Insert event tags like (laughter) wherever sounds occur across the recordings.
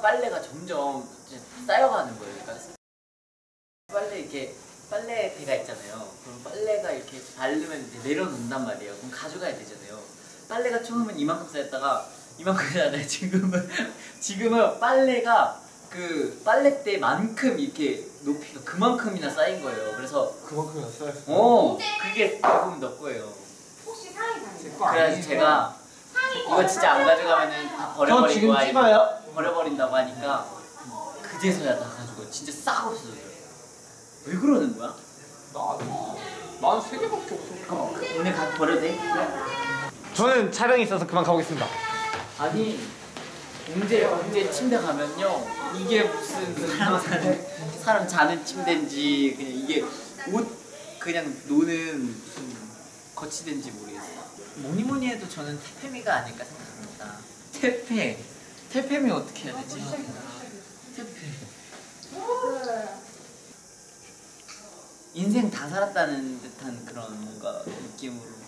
빨래가 점점 이제 쌓여가는 거예요. 그러니까 빨래 이렇게 빨래대가 있잖아요. 그럼 빨래가 이렇게 바르면 이제 내려놓는단 말이에요. 그럼 가져가야 되잖아요. 빨래가 처음엔 이만큼 쌓였다가 이만큼 쌓였다가 지금은 (laughs) 지금은 빨래가 그 빨래대만큼 이렇게 높이가 그만큼이나 쌓인 거예요. 그래서 그만큼이나 써야지. 어 그게 대부분 너 거예요. 혹시 상의 다니세요? 그래서 제가 이거 진짜 안 가져가면은 다 저 버려버리고 지금 아니- 찍어요? 버려버린다고 하니까 그제서야 다 가지고 진짜 싹 없어져요. 왜 그러는 거야? 난세 개밖에 없어. 그럼 오늘 가 버려도 돼? 저는 촬영이 있어서 그만 가보겠습니다. 아니 언제 언제 침대 가면요 이게 무슨 사람 사는 사람 자는 침대인지 그냥 이게 옷 그냥 노는 무슨 거치대인지 모르겠어. 뭐니 뭐니 해도 저는 태페미가 아닐까 생각합니다. 태페. 태페미 어떻게 해야 되지? 태페. 인생 다 살았다는 듯한 그런 뭔가 느낌으로.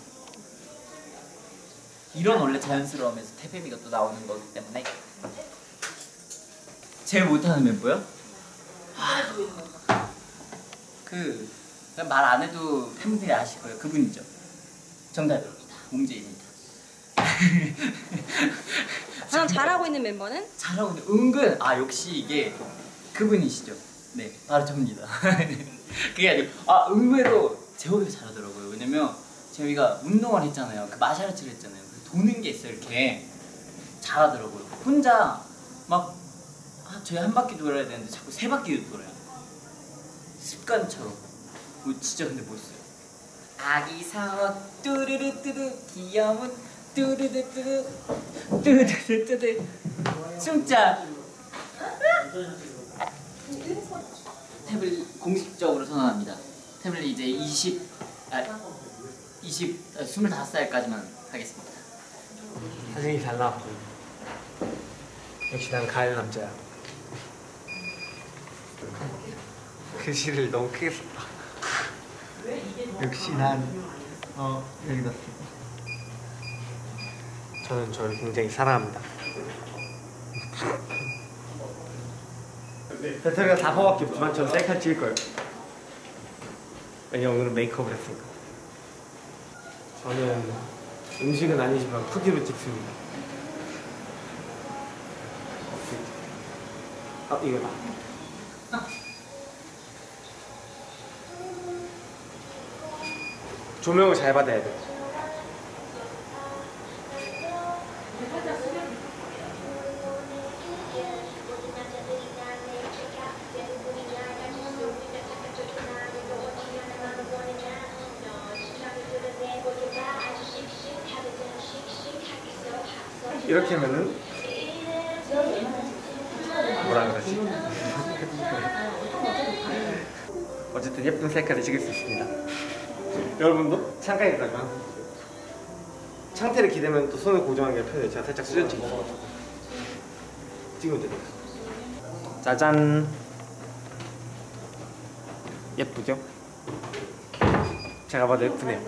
이런 원래 자연스러움에서 태페미가 또 나오는 거기 때문에. 제일 못하는 멤버요? 그말 안 해도 팬분들이 아실 거예요. 그분이죠. 정답 입니다 몽제입니다. 가장 잘하고 있는 멤버는? 잘하고 있는데 은근 아 역시 이게 그분이시죠. 네 바로 접니다. (laughs) 그게 아니고 아 의외로 재호이가 잘하더라고요. 왜냐면 재호이가 운동을 했잖아요. 그 마샤라치를 했잖아요. 그 도는 게 있어요 이렇게. 잘하더라고요. 혼자 막 아, 저희 한 바퀴 돌아야 되는데 자꾸 세 바퀴 돌아요. 습관처럼. 뭐 진짜 근데 멋있어요 아기 사원 뚜르르 뚜르 귀여운 뚜르르 뚜르 뚜르르 뚜르 숨자 탭을 공식적으로 선언합니다 탭을 이제 20 아, 20 아, 25살까지만 하겠습니다 사진이 잘 나왔고. 역시 난 가을 남자야. 글씨를 너무 크게 썼다. 역시 난, 어, 여기다 써. 저는 저를 굉장히 사랑합니다. 배터리가 4%밖에 없지만 저는 셀카 찍을 거예요. 왜냐면 오늘은 메이크업을 했으니까. 저는 음식은 아니지만 크기로 찍습니다. 아 이거다. 조명을 잘 받아야 돼. 이렇게 하면은 뭐라 그러지? (laughs) 어쨌든 예쁜 셀카를 찍을 수 있습니다. 여러분도 창가에다가 창태를 기대면 또 손을 고정하는 게 편해요. 제가 살짝 수전 찍어서 찍으면 됩니다. 짜잔. 예쁘죠? 제가 봐도 예쁘네요.